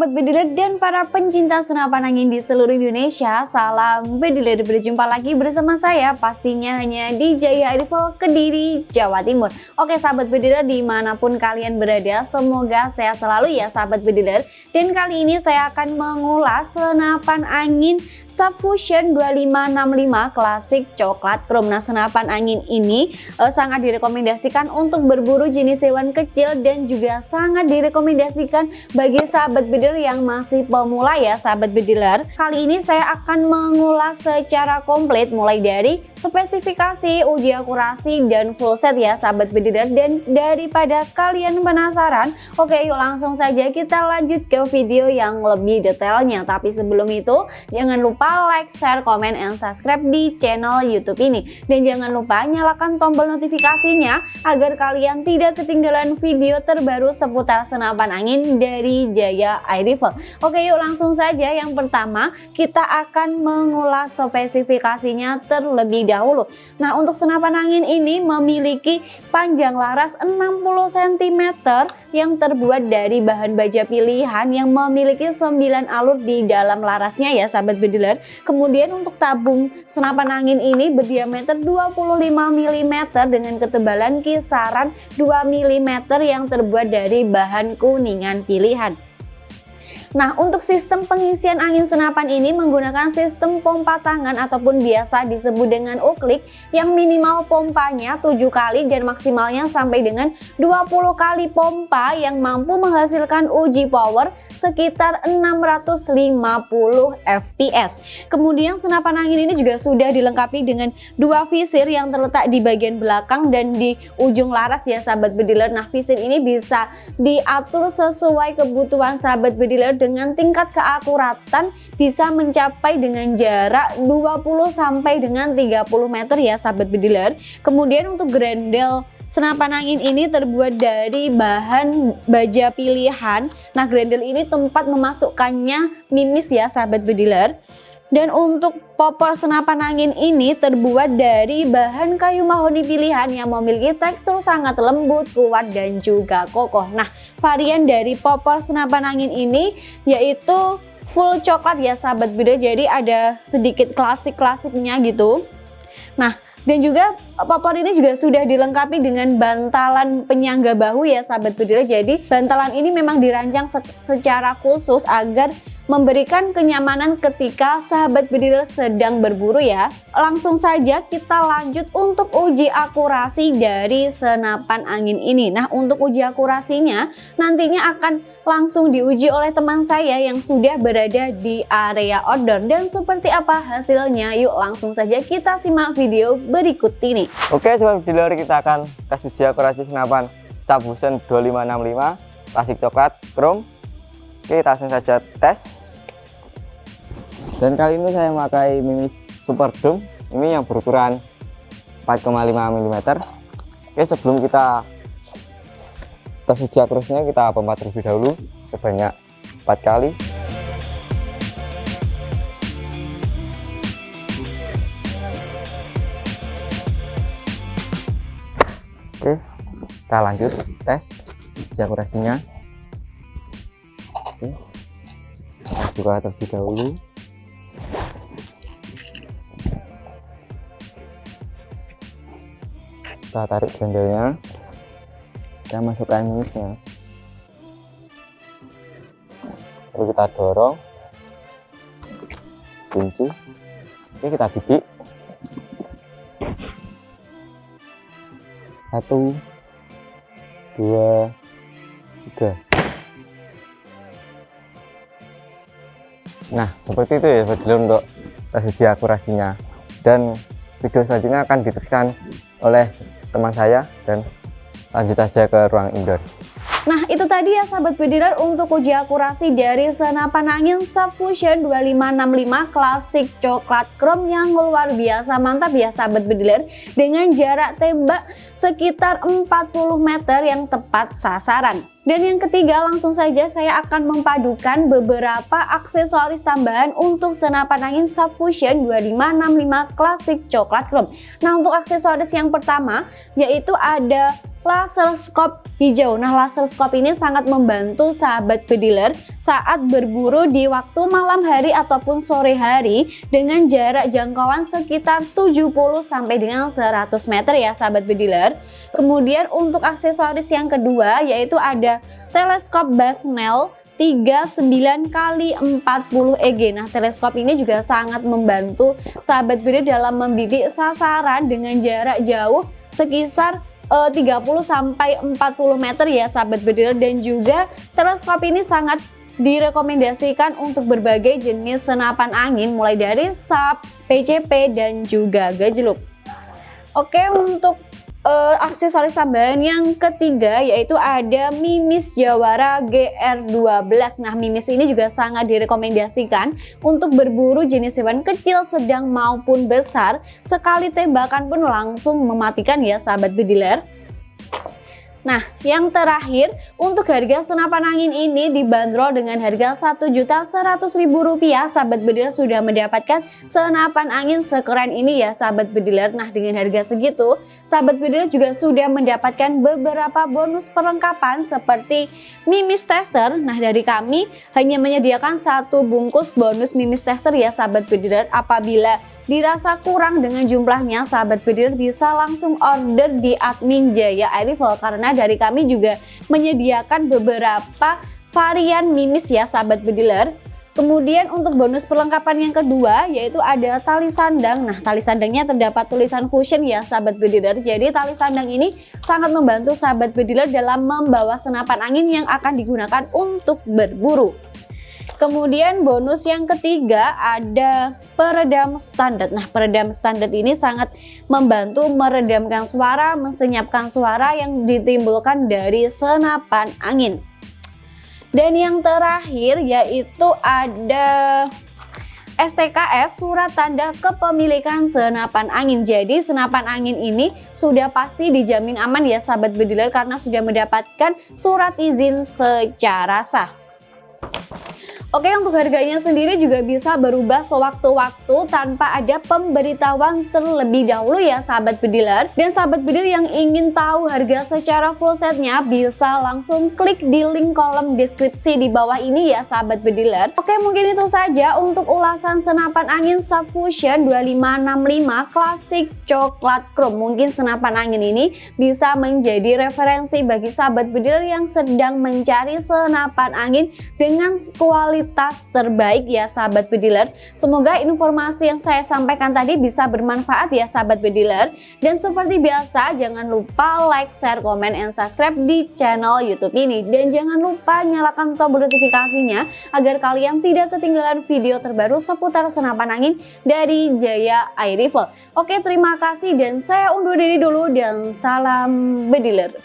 Sobat Bediler dan para pencinta senapan angin di seluruh Indonesia Salam Bediler, berjumpa lagi bersama saya pastinya hanya di Jaya Rifle Kediri, Jawa Timur. Oke sahabat Bediler di mana pun kalian berada semoga sehat selalu ya sahabat Bediler Dan kali ini saya akan mengulas senapan angin Subfusion 2565 klasik coklat chrome Nah senapan angin ini eh, sangat direkomendasikan untuk berburu jenis hewan kecil dan juga sangat direkomendasikan bagi sahabat bediler yang masih pemula ya sahabat bediler. Kali ini saya akan mengulas secara komplit mulai dari spesifikasi uji akurasi dan full set ya sahabat bediler. Dan daripada kalian penasaran oke yuk langsung saja kita lanjut ke video yang lebih detailnya. Tapi sebelum itu jangan lupa like share komen and subscribe di channel youtube ini. Dan jangan lupa nyalakan tombol notifikasinya agar kalian tidak ketinggalan video terbaru seputar senapan angin dari Jaya Air Oke yuk langsung saja yang pertama kita akan mengulas spesifikasinya terlebih dahulu. Nah untuk senapan angin ini memiliki panjang laras 60 cm yang terbuat dari bahan baja pilihan yang memiliki 9 alur di dalam larasnya ya sahabat bediler. Kemudian untuk tabung senapan angin ini berdiameter 25 mm dengan ketebalan kisaran 2 mm yang terbuat dari bahan kuningan pilihan. Nah untuk sistem pengisian angin senapan ini menggunakan sistem pompa tangan ataupun biasa disebut dengan uklik yang minimal pompanya 7 kali dan maksimalnya sampai dengan 20 kali pompa yang mampu menghasilkan uji power sekitar 650 fps. Kemudian senapan angin ini juga sudah dilengkapi dengan dua visir yang terletak di bagian belakang dan di ujung laras ya sahabat bediler. Nah visir ini bisa diatur sesuai kebutuhan sahabat bediler dengan tingkat keakuratan bisa mencapai dengan jarak 20 sampai dengan 30 meter ya sahabat bediler. Kemudian untuk grendel Senapan angin ini terbuat dari bahan baja pilihan. Nah, grendel ini tempat memasukkannya mimis ya sahabat bediler. Dan untuk popor senapan angin ini terbuat dari bahan kayu mahoni pilihan yang memiliki tekstur sangat lembut, kuat, dan juga kokoh. Nah, varian dari popor senapan angin ini yaitu full coklat ya sahabat beda, jadi ada sedikit klasik-klasiknya gitu. Nah, dan juga popor ini juga sudah dilengkapi dengan bantalan penyangga bahu ya sahabat bedil. Jadi bantalan ini memang dirancang secara khusus agar memberikan kenyamanan ketika sahabat bedil sedang berburu ya. Langsung saja kita lanjut untuk uji akurasi dari senapan angin ini. Nah untuk uji akurasinya nantinya akan langsung diuji oleh teman saya yang sudah berada di area outdoor. Dan seperti apa hasilnya yuk langsung saja kita simak video berikut ini. Oke sobat bediler kita akan kasih uji akurasi senapan Subhusen 2565 plastik coklat chrome. Oke, kita langsung saja tes dan kali ini saya memakai Mimi Super Dome ini yang berukuran 4,5 mm oke sebelum kita tes uji akurasinya kita pompa terlebih dahulu sebanyak 4 kali. Oke kita lanjut tes uji akurasinya. Oke kita buka terlebih dahulu kita tarik bendelnya kita masukkan minusnya. Lalu kita dorong. Kunci. Oke kita bidik satu. Dua. Tiga. Nah seperti itu ya sebetulnya untuk uji akurasinya. Dan video selanjutnya akan diteruskan oleh teman saya dan lanjut saja ke ruang indoor. Nah itu tadi ya sahabat bediler untuk uji akurasi dari senapan angin Subfusion 2565 klasik coklat chrome yang luar biasa mantap ya sahabat bediler dengan jarak tembak sekitar 40 meter yang tepat sasaran. Dan yang ketiga langsung saja saya akan memadukan beberapa aksesoris tambahan untuk senapan angin Subfusion 2565 klasik coklat chrome. Nah untuk aksesoris yang pertama yaitu ada laser scope hijau. Nah, laser scope ini sangat membantu sahabat bediler saat berburu di waktu malam hari ataupun sore hari dengan jarak jangkauan sekitar 70 sampai dengan 100 meter ya sahabat bediler. Kemudian untuk aksesoris yang kedua yaitu ada teleskop Basnel 39 kali 40 EG. Nah, teleskop ini juga sangat membantu sahabat bediler dalam membidik sasaran dengan jarak jauh sekitar uh, 30 sampai 40 meter ya sahabat bediler dan juga teleskop ini sangat direkomendasikan untuk berbagai jenis senapan angin mulai dari SAP, PCP dan juga gajluk. Oke untuk uh, aksesoris tambahan yang ketiga yaitu ada Mimis Jawara GR12. Nah, Mimis ini juga sangat direkomendasikan untuk berburu jenis hewan kecil, sedang maupun besar. Sekali tembakan pun langsung mematikan ya sahabat bediler. Nah, yang terakhir untuk harga senapan angin ini dibanderol dengan harga Rp1.100.000 sahabat bediler sudah mendapatkan senapan angin sekeren ini ya sahabat bediler. Nah, dengan harga segitu, sahabat bediler juga sudah mendapatkan beberapa bonus perlengkapan seperti mimis tester. Nah, dari kami hanya menyediakan satu bungkus bonus mimis tester ya sahabat bediler apabila dirasa kurang dengan jumlahnya, sahabat bediler bisa langsung order di admin Jaya Air karena dari kami juga menyediakan beberapa varian mimis ya sahabat bediler. Kemudian untuk bonus perlengkapan yang kedua yaitu ada tali sandang. Nah tali sandangnya terdapat tulisan fusion ya sahabat bediler. Jadi tali sandang ini sangat membantu sahabat bediler dalam membawa senapan angin yang akan digunakan untuk berburu. Kemudian bonus yang ketiga ada peredam standar. Nah peredam standar ini sangat membantu meredamkan suara, mensenyapkan suara yang ditimbulkan dari senapan angin. Dan yang terakhir yaitu ada STKS surat tanda kepemilikan senapan angin. Jadi senapan angin ini sudah pasti dijamin aman ya sahabat bediler karena sudah mendapatkan surat izin secara sah. Oke untuk harganya sendiri juga bisa berubah sewaktu-waktu tanpa ada pemberitahuan terlebih dahulu ya sahabat bediler. Dan sahabat bediler yang ingin tahu harga secara full setnya bisa langsung klik di link kolom deskripsi di bawah ini ya sahabat bediler. Oke mungkin itu saja untuk ulasan senapan angin Subfusion 2565 klasik coklat chrome. Mungkin senapan angin ini bisa menjadi referensi bagi sahabat bediler yang sedang mencari senapan angin dengan kualitas kualitas terbaik ya sahabat bediler. Semoga informasi yang saya sampaikan tadi bisa bermanfaat ya sahabat bediler. Dan seperti biasa jangan lupa like, share, komen, and subscribe di channel Youtube ini. Dan jangan lupa nyalakan tombol notifikasinya agar kalian tidak ketinggalan video terbaru seputar senapan angin dari Jaya Air Rifle. Oke terima kasih dan saya undur diri dulu dan salam bediler.